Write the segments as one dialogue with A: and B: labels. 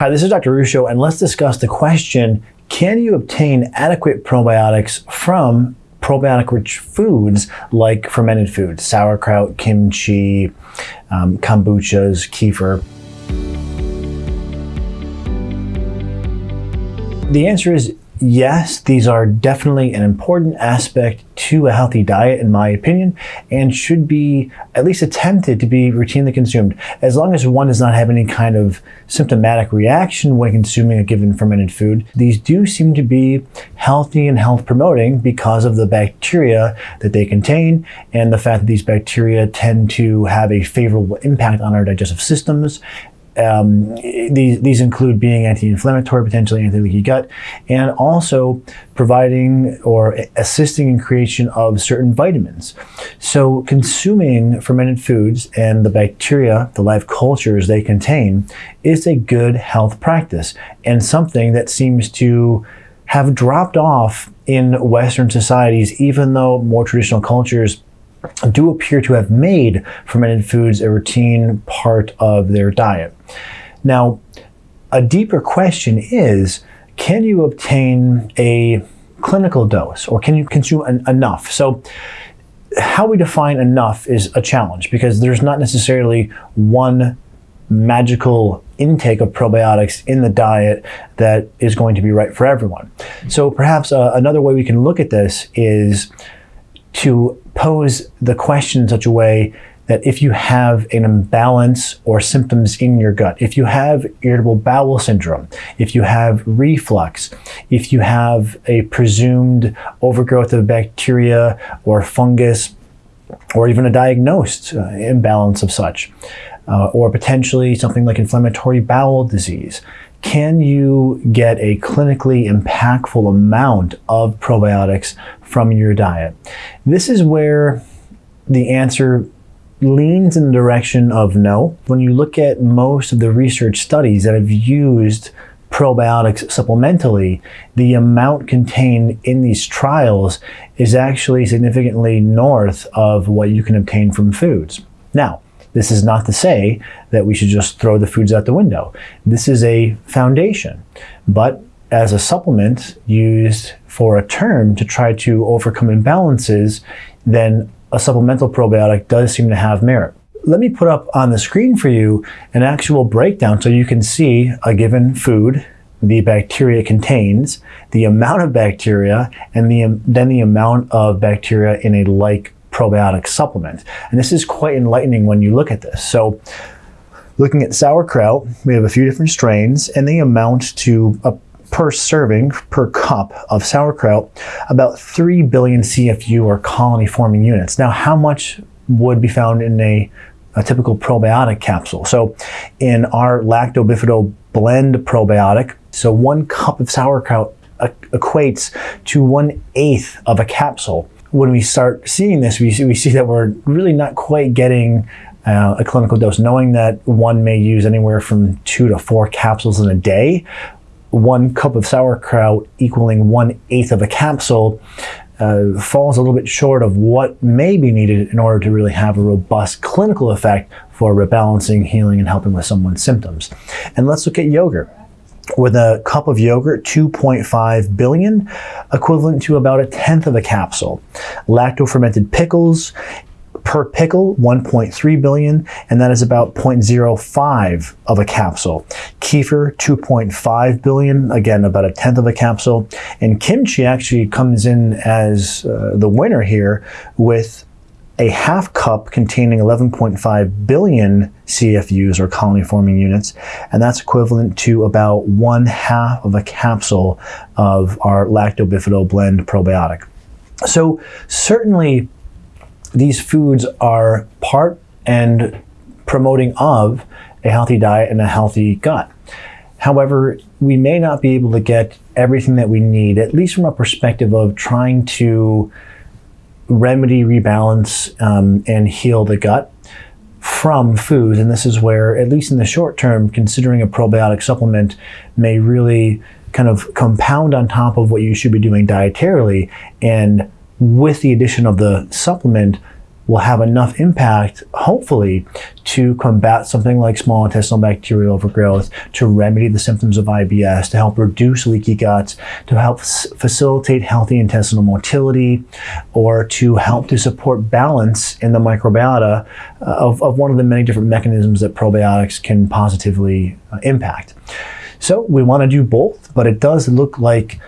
A: Hi, this is Dr. Ruscio, and let's discuss the question, can you obtain adequate probiotics from probiotic-rich foods like fermented foods, sauerkraut, kimchi, um, kombuchas, kefir? The answer is yes, these are definitely an important aspect to a healthy diet, in my opinion, and should be at least attempted to be routinely consumed, as long as one does not have any kind of symptomatic reaction when consuming a given fermented food. These do seem to be healthy and health promoting because of the bacteria that they contain and the fact that these bacteria tend to have a favorable impact on our digestive systems um, these, these include being anti-inflammatory, potentially anti-leaky gut, and also providing or assisting in creation of certain vitamins. So consuming fermented foods and the bacteria, the live cultures they contain, is a good health practice and something that seems to have dropped off in Western societies, even though more traditional cultures do appear to have made fermented foods a routine part of their diet. Now, a deeper question is, can you obtain a clinical dose or can you consume enough? So how we define enough is a challenge because there's not necessarily one magical intake of probiotics in the diet that is going to be right for everyone. So perhaps uh, another way we can look at this is to pose the question in such a way that if you have an imbalance or symptoms in your gut, if you have irritable bowel syndrome, if you have reflux, if you have a presumed overgrowth of bacteria or fungus, or even a diagnosed uh, imbalance of such, uh, or potentially something like inflammatory bowel disease, can you get a clinically impactful amount of probiotics from your diet? This is where the answer leans in the direction of no. When you look at most of the research studies that have used probiotics supplementally, the amount contained in these trials is actually significantly north of what you can obtain from foods. Now, this is not to say that we should just throw the foods out the window. This is a foundation, but as a supplement used for a term to try to overcome imbalances, then a supplemental probiotic does seem to have merit. Let me put up on the screen for you an actual breakdown so you can see a given food, the bacteria contains, the amount of bacteria, and the, then the amount of bacteria in a like probiotic supplement. And this is quite enlightening when you look at this. So looking at sauerkraut, we have a few different strains and they amount to a per serving, per cup of sauerkraut, about 3 billion CFU or colony forming units. Now, how much would be found in a, a typical probiotic capsule? So in our lacto blend probiotic, so one cup of sauerkraut equates to one eighth of a capsule when we start seeing this, we see, we see that we're really not quite getting uh, a clinical dose, knowing that one may use anywhere from two to four capsules in a day. One cup of sauerkraut equaling one eighth of a capsule uh, falls a little bit short of what may be needed in order to really have a robust clinical effect for rebalancing, healing, and helping with someone's symptoms. And let's look at yogurt with a cup of yogurt, 2.5 billion, equivalent to about a tenth of a capsule. Lacto-fermented pickles, per pickle, 1.3 billion, and that is about 0.05 of a capsule. Kefir, 2.5 billion, again, about a tenth of a capsule. And kimchi actually comes in as uh, the winner here with a half cup containing 11.5 billion CFUs or colony forming units, and that's equivalent to about one half of a capsule of our lacto blend probiotic. So certainly these foods are part and promoting of a healthy diet and a healthy gut. However, we may not be able to get everything that we need, at least from a perspective of trying to remedy, rebalance, um, and heal the gut from foods. And this is where, at least in the short term, considering a probiotic supplement may really kind of compound on top of what you should be doing dietarily. And with the addition of the supplement, will have enough impact, hopefully, to combat something like small intestinal bacterial overgrowth, to remedy the symptoms of IBS, to help reduce leaky guts, to help facilitate healthy intestinal motility, or to help to support balance in the microbiota uh, of, of one of the many different mechanisms that probiotics can positively uh, impact. So we want to do both, but it does look like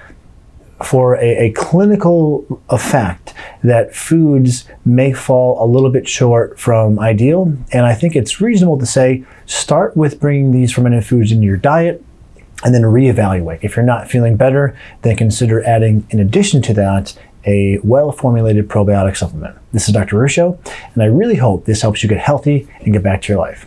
A: for a, a, clinical effect that foods may fall a little bit short from ideal. And I think it's reasonable to say start with bringing these fermented foods into your diet and then reevaluate. If you're not feeling better, then consider adding, in addition to that, a well-formulated probiotic supplement. This is Dr. Ruscio, and I really hope this helps you get healthy and get back to your life.